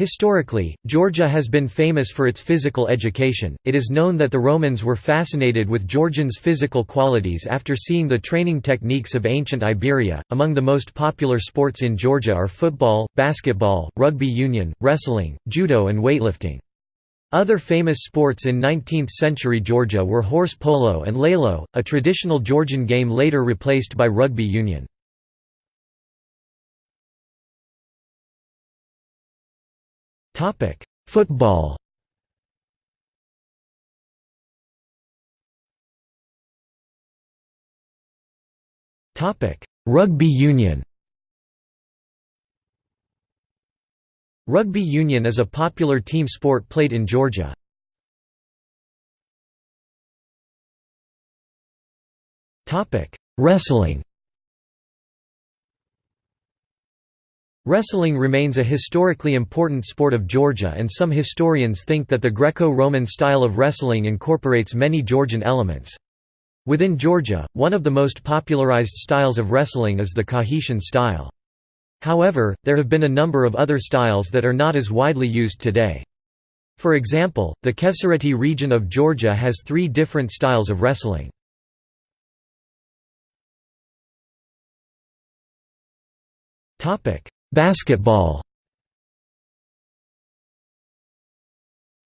Historically, Georgia has been famous for its physical education. It is known that the Romans were fascinated with Georgians' physical qualities after seeing the training techniques of ancient Iberia. Among the most popular sports in Georgia are football, basketball, rugby union, wrestling, judo, and weightlifting. Other famous sports in 19th-century Georgia were horse polo and lelo, a traditional Georgian game later replaced by rugby union. Football. Topic: Rugby union. Rugby union is a popular team sport played in Georgia. Topic: Wrestling Wrestling remains a historically important sport of Georgia and some historians think that the Greco-Roman style of wrestling incorporates many Georgian elements. Within Georgia, one of the most popularized styles of wrestling is the Kakhetian style. However, there have been a number of other styles that are not as widely used today. For example, the Khevsureti region of Georgia has three different styles of wrestling. Basketball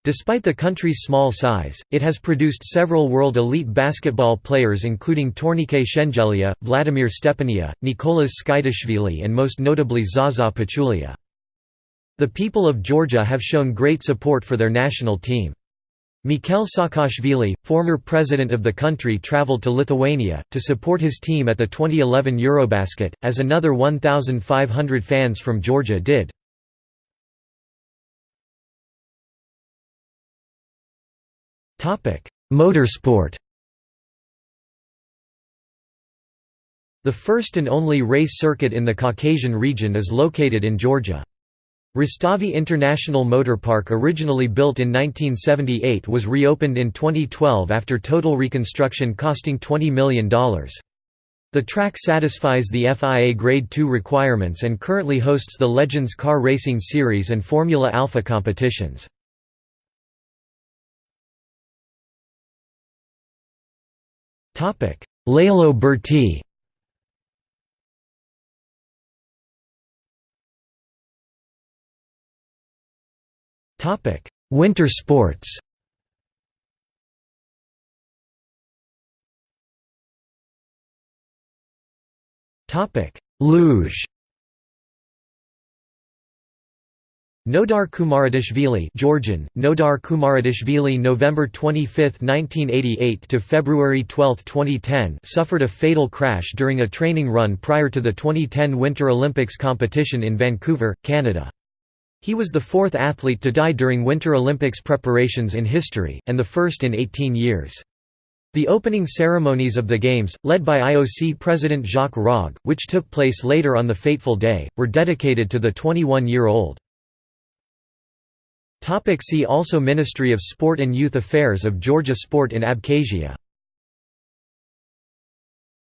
Despite the country's small size, it has produced several world elite basketball players including Tornike Shengelia, Vladimir Stepania, Nicolas Tskitishvili and most notably Zaza Pachulia. The people of Georgia have shown great support for their national team. Mikhail Saakashvili, former president of the country traveled to Lithuania, to support his team at the 2011 Eurobasket, as another 1,500 fans from Georgia did. Motorsport The first and only race circuit in the Caucasian region is located in Georgia. Rustavi International Motor Park originally built in 1978 was reopened in 2012 after total reconstruction costing $20 million. The track satisfies the FIA Grade 2 requirements and currently hosts the Legends Car Racing Series and Formula Alpha competitions. Lelo Burti Winter sports. Luge. Nodar Kumaritashvili Georgian, Nodar Kumaritashvili November 25, 1988 to February 12, 2010 suffered a fatal crash during a training run prior to the 2010 Winter Olympics competition in Vancouver, Canada. He was the fourth athlete to die during Winter Olympics preparations in history, and the first in 18 years. The opening ceremonies of the Games, led by IOC President Jacques Rogge, which took place later on the fateful day, were dedicated to the 21-year-old. See also Ministry of Sport and Youth Affairs of Georgia Sport in Abkhazia